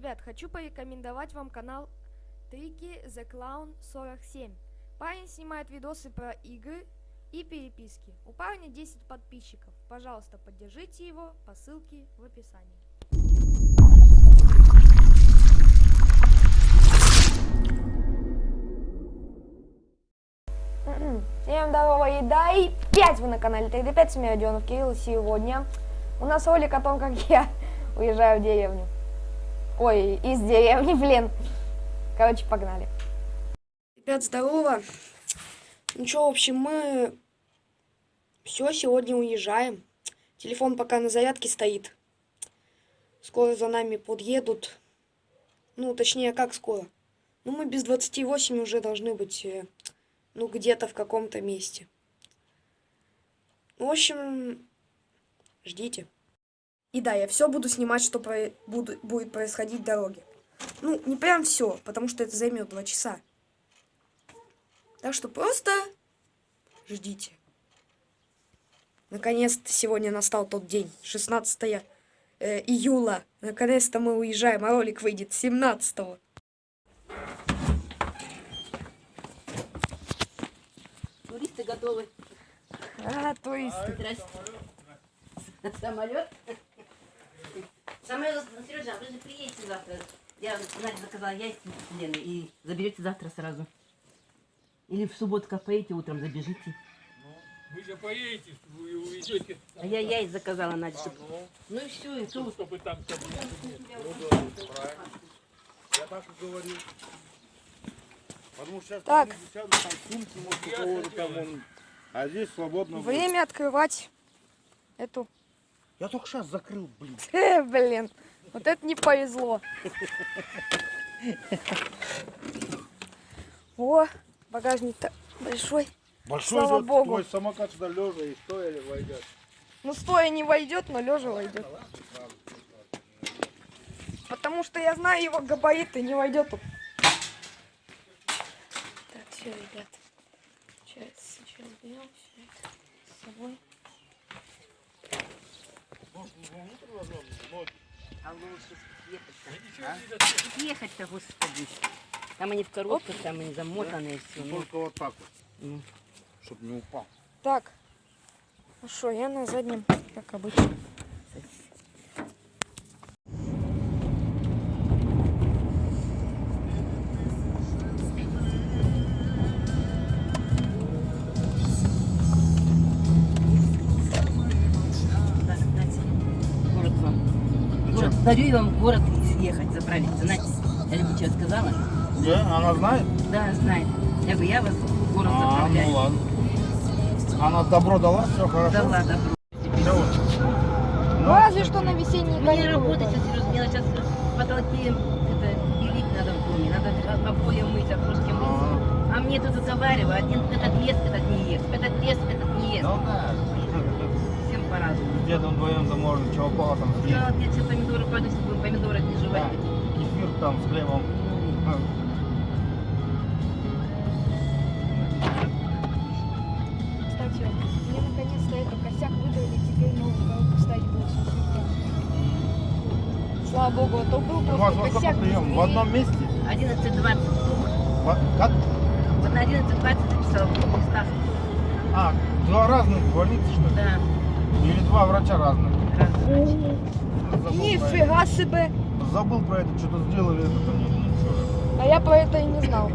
Ребят, хочу порекомендовать вам канал Трики The Clown 47. Парень снимает видосы про игры и переписки. У парня 10 подписчиков. Пожалуйста, поддержите его по ссылке в описании. Всем здорово, еда и 5 вы на канале 3D5 с Родионов Кирилл. Сегодня у нас ролик о том, как я уезжаю в деревню. Ой, из деревни, блин. Короче, погнали. Ребят, здорово. Ну что, в общем, мы все, сегодня уезжаем. Телефон пока на зарядке стоит. Скоро за нами подъедут. Ну, точнее, как скоро? Ну, мы без 28 уже должны быть, э, ну, где-то в каком-то месте. В общем, ждите. И да, я все буду снимать, что про... буду... будет происходить в дороге. Ну, не прям все, потому что это займет два часа. Так что просто ждите. Наконец-то сегодня настал тот день, 16 э, июля. Наконец-то мы уезжаем, а ролик выйдет 17 -го. Туристы готовы. А, туристы. Здрасте. Самолет. Самолет, Сережа, вы же приедете завтра. Я Надя заказала яйца Лены и заберете завтра сразу. Или в субботу, как поедете, утром забежите. Вы же поедете, вы увезете. А я яйца заказала, Надя. чтоб- Ну, Ну и все, и ну, тут. чтобы там. Ну правильно. Я так и говорил. Потому что сейчас Так. там там сумки, может, у кого-то там он. А здесь свободно будет. Время открывать эту... Я только сейчас закрыл, блин. Э, блин, вот это не повезло. О, багажник-то большой. Большой Слава этот богу. твой самокат сюда лежа и стоя войдет. Ну, стоя не войдет, но лежа войдет. Потому что я знаю его габариты, не войдет тут. Так, все, ребят. Сейчас, сейчас берем все это с собой. А лучше ехать-то. Господи. Там они в коробках, там они замотанные все. Ну, Только вот так вот, ну. чтобы не упал. Так. Ну что, я на заднем, как обычно. Город, дарю я вам в город съехать, заправиться. Знаете, я тебе что сказала? Да, она знает? Да, знает. Я говорю, я вас в город А, заправляю. ну ладно. Она добро дала, все хорошо. Да ладно, Всё. Ну, разве что на весенние Мне каникулы. работать сейчас, Сереж, мне сейчас потолки это, белить надо в доме, надо обои мыть, окошки мыть. А, А мне тут уговаривают, один этот ест, этот не ест, этот ест, этот не ест. Ну да. По-разному. С дедом вдвоем-то можно чего угодно там съесть. Я все помидоры если будем помидоры не Да. жевать. Кефир там с хлебом. Кстати, мне наконец-то это косяк выдали, теперь новую коробку ставить будет совсем Слава богу, а то был У вас просто сколько косяк. прием? В одном месте? 11.20. Во- Как? Вот на 11.20 записала в двух местах. А, два разных больницы, что ли? Да. Или два врача разных? Разные. Нифига себе! это. Забыл про это, что-то сделали, это там ничего. А я про это и не знал.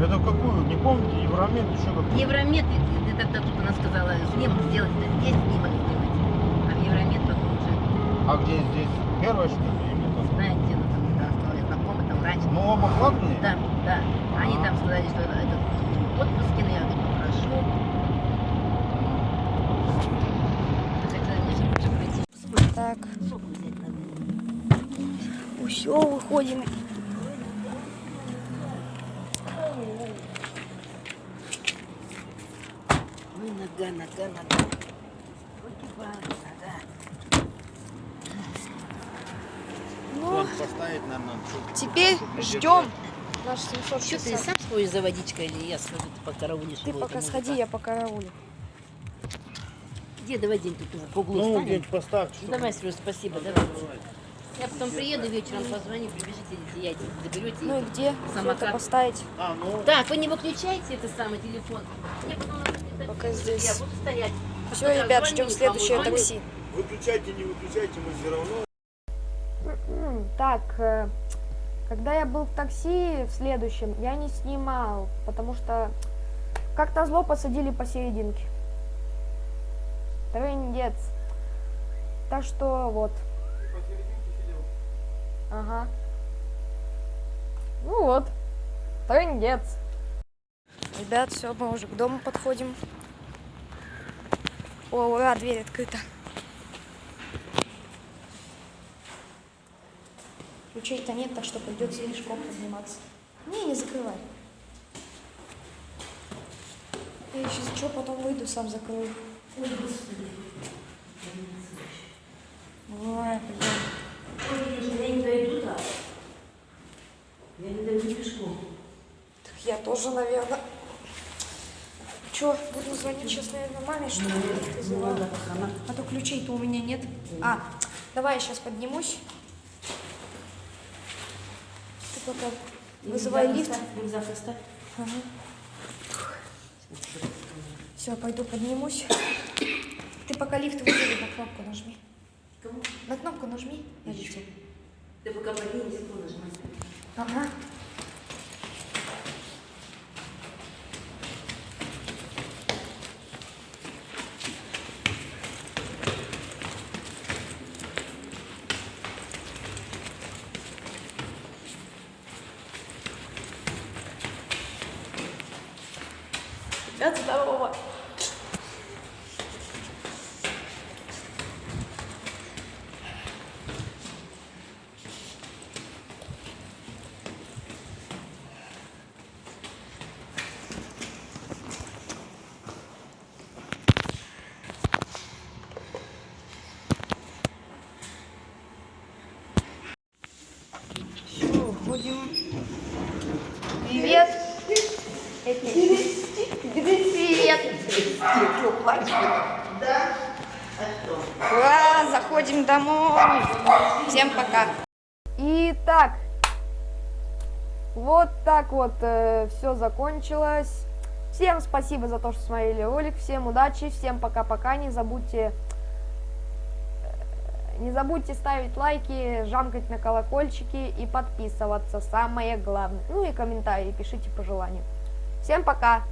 Это какую? Не помните? Евромед, еще какую? Евромед, и тогда тут она сказала, снимок сделать, да здесь снимок сделать. А в Евромед потом уже, А где здесь? Первое, что ли? Знаете, ну там да, знакомый, там врач. Ну, оба платные? Да, да. Они А. там сказали, что это, это отпуски, но я говорю, прошу. Хотела мне же лучше пройти. Так, Сок взять надо. все, выходим. Ой, нога, нога, нога. Ну, Вот поставить, наверное, чтоб- теперь ждем наш Что ты 760. сам сходишь за водичкой или я схожу, ты покараулишь Ты пока сходи, я по караулю. Где, давай день тут по углу Ну, встанем. где-нибудь поставьте. Ну, Давай, Сереж, спасибо, давай. Я потом приеду вечером, позвоню, прибежите, я заберете. Ну и где? Самокат. это поставить? А, ну, Так, вы не выключайте это самый телефон. Мне потом Пока здесь. Я буду стоять. Все, Пока ребят, ждем следующее такси. выключайте, не выключайте, мы все равно. Так, э, когда я был в такси в следующем, я не снимал, потому что как-то зло посадили посерединке. Трындец. Так что вот. Ага. Ну вот. Трындец. Ребят, все, мы уже к дому подходим. О, ура, дверь открыта. Ключей-то нет, так что придется пешком подниматься. Не, не закрывай. Я сейчас что, потом выйду, сам закрою. Ой, господи. Ой, блин. Я не дойду так. Я не дойду пешком. Так я тоже, наверное. Че, буду звонить сейчас, наверное, маме, чтобы она их вызывала. Надо, она А то ключей-то у меня нет. А, давай я сейчас поднимусь. Ты пока вызывай лифт. Рюкзак оставь. Все, пойду поднимусь. Ты пока лифт вызови, на кнопку нажми. Кому? На кнопку нажми на лифте. Ты пока поднимись, нажимай. Ага. Ребят, здорово. Все, уходим. Привет. Привет. Ура, заходим домой. Всем пока. Итак, вот так вот все закончилось. Всем спасибо за то, что смотрели ролик. Всем удачи, всем пока-пока. Не забудьте э, не забудьте ставить лайки, жамкать на колокольчики и подписываться, самое главное. Ну и комментарии пишите по желанию. Всем пока!